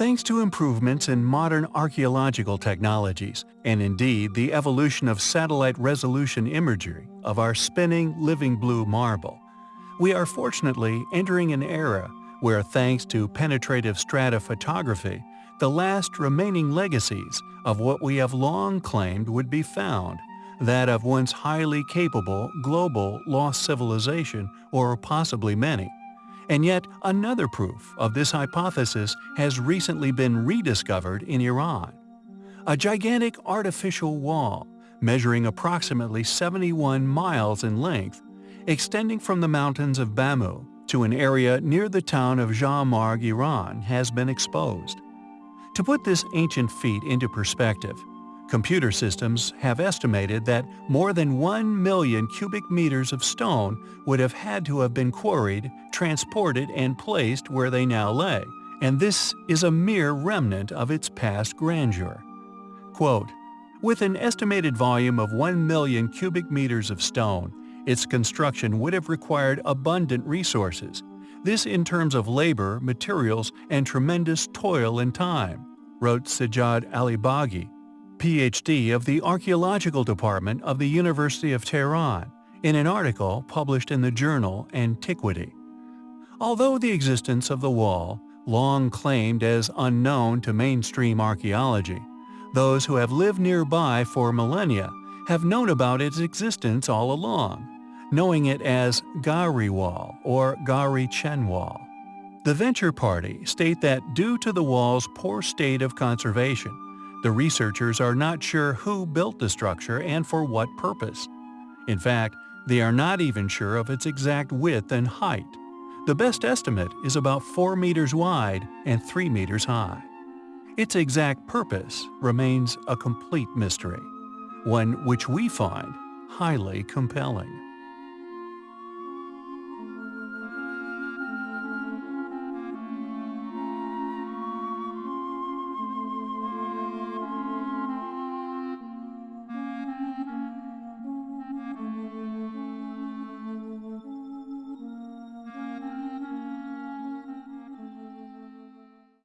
Thanks to improvements in modern archaeological technologies, and indeed the evolution of satellite resolution imagery of our spinning living blue marble, we are fortunately entering an era where thanks to penetrative stratophotography, the last remaining legacies of what we have long claimed would be found, that of once highly capable global lost civilization or possibly many. And yet another proof of this hypothesis has recently been rediscovered in Iran. A gigantic artificial wall, measuring approximately 71 miles in length, extending from the mountains of Bamu to an area near the town of Jamarg, Iran, has been exposed. To put this ancient feat into perspective, computer systems have estimated that more than 1 million cubic meters of stone would have had to have been quarried, transported, and placed where they now lay, and this is a mere remnant of its past grandeur. Quote, with an estimated volume of 1 million cubic meters of stone, its construction would have required abundant resources, this in terms of labor, materials, and tremendous toil and time, wrote Sajjad Alibaigi, PhD of the Archaeological Department of the University of Tehran, in an article published in the journal Antiquity. Although the existence of the wall, long claimed as unknown to mainstream archaeology, those who have lived nearby for millennia have known about its existence all along, knowing it as Gawri Wall or Gawri Chen Wall. The Venture Party state that due to the wall's poor state of conservation, the researchers are not sure who built the structure and for what purpose. In fact, they are not even sure of its exact width and height. The best estimate is about 4 meters wide and 3 meters high. Its exact purpose remains a complete mystery, one which we find highly compelling.